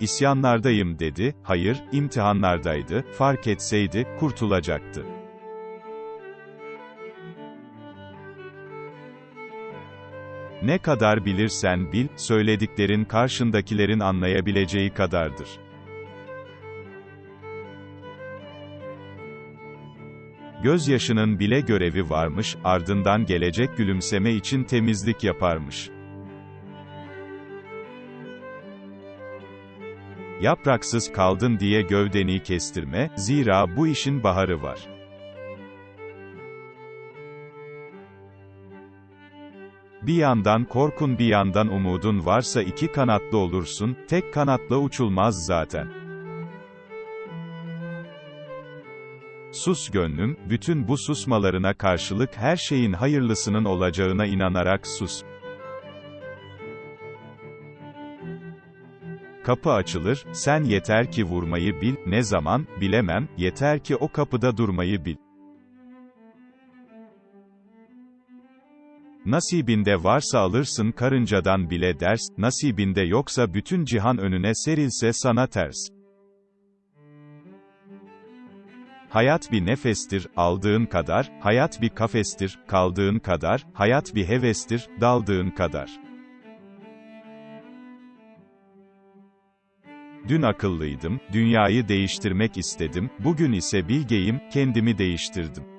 isyanlardayım dedi, hayır, imtihanlardaydı, fark etseydi, kurtulacaktı. Ne kadar bilirsen bil, söylediklerin karşındakilerin anlayabileceği kadardır. Gözyaşının bile görevi varmış, ardından gelecek gülümseme için temizlik yaparmış. Yapraksız kaldın diye gövdeni kestirme, zira bu işin baharı var. Bir yandan korkun bir yandan umudun varsa iki kanatlı olursun, tek kanatla uçulmaz zaten. Sus gönlüm, bütün bu susmalarına karşılık her şeyin hayırlısının olacağına inanarak sus. Kapı açılır, sen yeter ki vurmayı bil, ne zaman, bilemem, yeter ki o kapıda durmayı bil. Nasibinde varsa alırsın karıncadan bile ders, nasibinde yoksa bütün cihan önüne serilse sana ters. Hayat bir nefestir, aldığın kadar, hayat bir kafestir, kaldığın kadar, hayat bir hevestir, daldığın kadar. Dün akıllıydım, dünyayı değiştirmek istedim, bugün ise bilgeyim, kendimi değiştirdim.